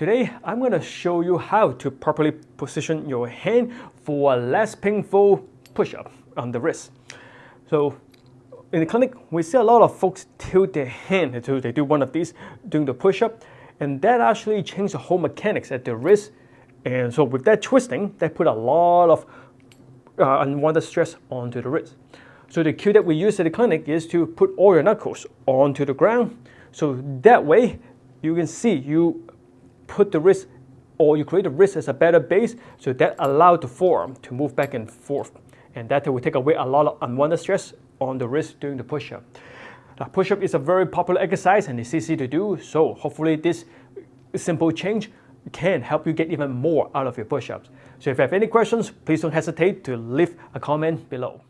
Today, I'm going to show you how to properly position your hand for a less painful push-up on the wrist. So in the clinic, we see a lot of folks tilt their hand until they do one of these doing the push-up, and that actually changes the whole mechanics at the wrist. And so with that twisting, they put a lot of uh, unwanted stress onto the wrist. So the cue that we use at the clinic is to put all your knuckles onto the ground. So that way, you can see you put the wrist or you create the wrist as a better base so that allow the forearm to move back and forth. And that will take away a lot of unwanted stress on the wrist during the push-up. Now, push-up is a very popular exercise and it's easy to do, so hopefully this simple change can help you get even more out of your push-ups. So if you have any questions, please don't hesitate to leave a comment below.